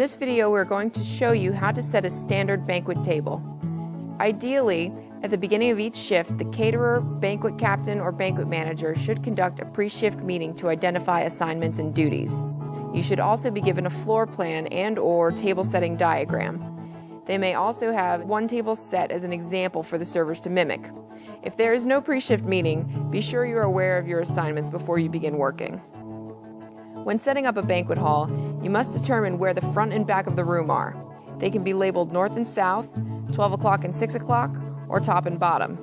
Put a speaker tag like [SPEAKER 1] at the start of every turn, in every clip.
[SPEAKER 1] this video, we're going to show you how to set a standard banquet table. Ideally, at the beginning of each shift, the caterer, banquet captain, or banquet manager should conduct a pre-shift meeting to identify assignments and duties. You should also be given a floor plan and or table setting diagram. They may also have one table set as an example for the servers to mimic. If there is no pre-shift meeting, be sure you are aware of your assignments before you begin working. When setting up a banquet hall, you must determine where the front and back of the room are. They can be labeled north and south, 12 o'clock and 6 o'clock, or top and bottom.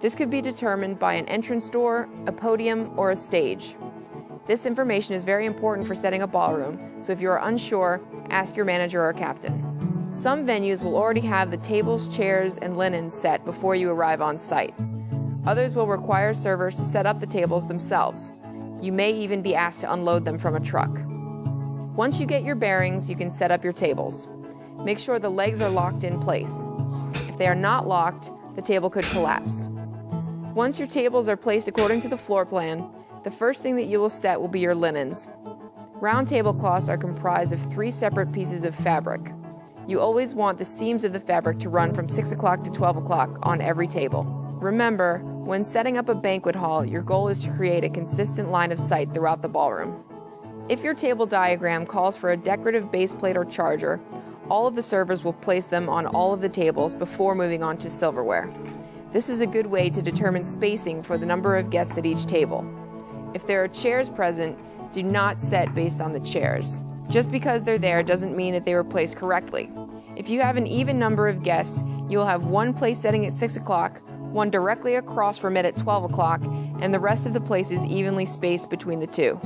[SPEAKER 1] This could be determined by an entrance door, a podium, or a stage. This information is very important for setting a ballroom, so if you are unsure, ask your manager or captain. Some venues will already have the tables, chairs, and linens set before you arrive on site. Others will require servers to set up the tables themselves. You may even be asked to unload them from a truck. Once you get your bearings, you can set up your tables. Make sure the legs are locked in place. If they are not locked, the table could collapse. Once your tables are placed according to the floor plan, the first thing that you will set will be your linens. Round tablecloths are comprised of three separate pieces of fabric. You always want the seams of the fabric to run from 6 o'clock to 12 o'clock on every table. Remember, when setting up a banquet hall, your goal is to create a consistent line of sight throughout the ballroom. If your table diagram calls for a decorative base plate or charger, all of the servers will place them on all of the tables before moving on to silverware. This is a good way to determine spacing for the number of guests at each table. If there are chairs present, do not set based on the chairs. Just because they're there doesn't mean that they were placed correctly. If you have an even number of guests, you will have one place setting at 6 o'clock, one directly across from it at 12 o'clock, and the rest of the places evenly spaced between the two.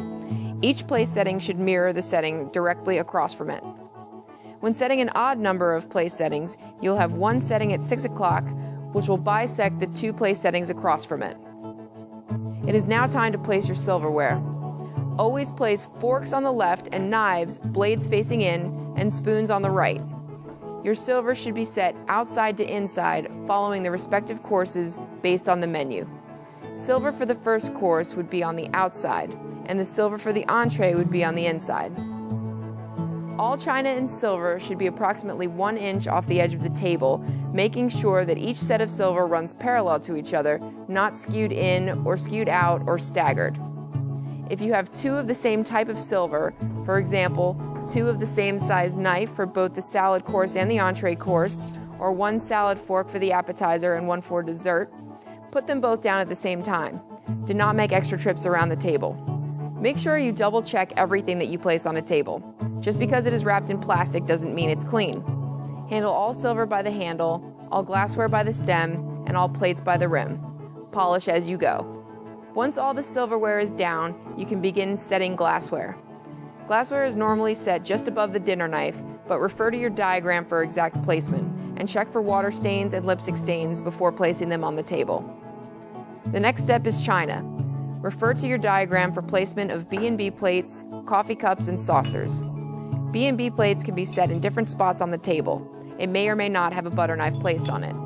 [SPEAKER 1] Each place setting should mirror the setting directly across from it. When setting an odd number of place settings, you'll have one setting at 6 o'clock, which will bisect the two place settings across from it. It is now time to place your silverware. Always place forks on the left and knives, blades facing in, and spoons on the right. Your silver should be set outside to inside, following the respective courses based on the menu. Silver for the first course would be on the outside, and the silver for the entree would be on the inside. All china and silver should be approximately one inch off the edge of the table, making sure that each set of silver runs parallel to each other, not skewed in or skewed out or staggered. If you have two of the same type of silver, for example, two of the same size knife for both the salad course and the entree course, or one salad fork for the appetizer and one for dessert, put them both down at the same time. Do not make extra trips around the table. Make sure you double check everything that you place on a table. Just because it is wrapped in plastic doesn't mean it's clean. Handle all silver by the handle, all glassware by the stem, and all plates by the rim. Polish as you go. Once all the silverware is down, you can begin setting glassware. Glassware is normally set just above the dinner knife, but refer to your diagram for exact placement, and check for water stains and lipstick stains before placing them on the table. The next step is china. Refer to your diagram for placement of B&B plates, coffee cups, and saucers. B&B plates can be set in different spots on the table. It may or may not have a butter knife placed on it.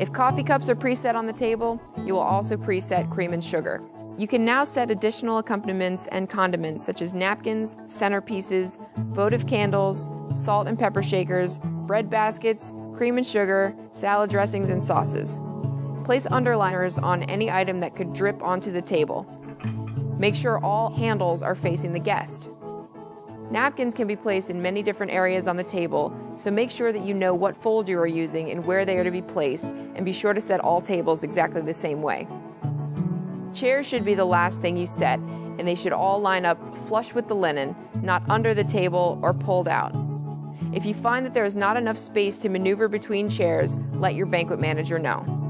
[SPEAKER 1] If coffee cups are preset on the table, you will also preset cream and sugar. You can now set additional accompaniments and condiments such as napkins, centerpieces, votive candles, salt and pepper shakers, bread baskets, cream and sugar, salad dressings, and sauces. Place underliners on any item that could drip onto the table. Make sure all handles are facing the guest. Napkins can be placed in many different areas on the table, so make sure that you know what fold you are using and where they are to be placed, and be sure to set all tables exactly the same way. Chairs should be the last thing you set, and they should all line up flush with the linen, not under the table or pulled out. If you find that there is not enough space to maneuver between chairs, let your banquet manager know.